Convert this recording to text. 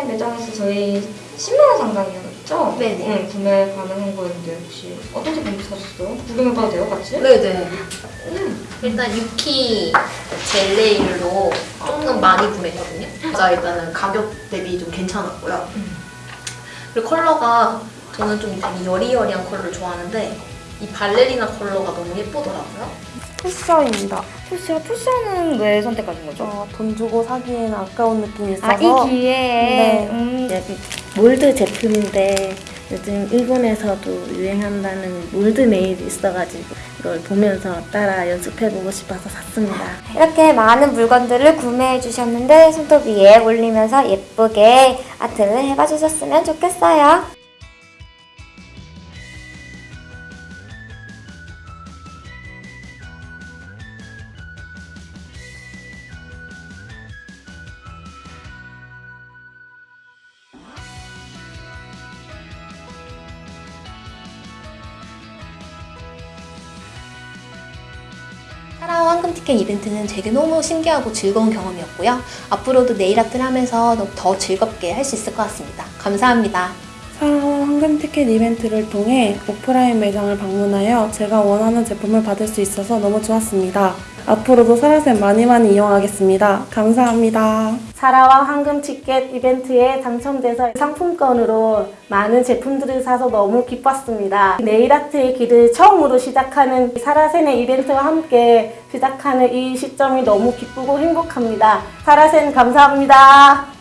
오프라인 매장에서 저희 10만원 상당이었죠? 네네. 응, 구매 가능한 거였는데 혹시 어떤 제품 사셨어요? 구경해봐도 돼요, 같이? 네네. 음. 일단 유키 젤 네일로 조금 많이 구매했거든요. 진짜 일단은 가격 대비 좀 괜찮았고요. 음. 그리고 컬러가 저는 좀 되게 여리여리한 컬러를 좋아하는데 이 발레리나 컬러가 너무 예쁘더라고요. pusher입니다. pusher, pusher는 왜 선택하신 거죠? 어, 돈 주고 사기에는 아까운 느낌이 있어서 아, 이 기회에 네. 음, 여기 몰드 제품인데 요즘 일본에서도 유행한다는 몰드 네일이 있어가지고 이걸 보면서 따라 연습해보고 싶어서 샀습니다. 이렇게 많은 물건들을 구매해 주셨는데 손톱 위에 올리면서 예쁘게 아트를 해봐 주셨으면 좋겠어요. 황금 티켓 이벤트는 제게 너무 신기하고 즐거운 경험이었고요. 앞으로도 네일 아트를 하면서 더 즐겁게 할 수 있을 것 같습니다. 감사합니다. 사랑원 황금 티켓 이벤트를 통해 오프라인 매장을 방문하여 제가 원하는 제품을 받을 수 있어서 너무 좋았습니다. 앞으로도 사라쌤 많이 많이 이용하겠습니다. 감사합니다. 사라와 황금 티켓 이벤트에 당첨돼서 상품권으로 많은 제품들을 사서 너무 기뻤습니다. 네일아트의 길을 처음으로 시작하는 사라센의 이벤트와 함께 시작하는 이 시점이 너무 기쁘고 행복합니다. 사라센 감사합니다.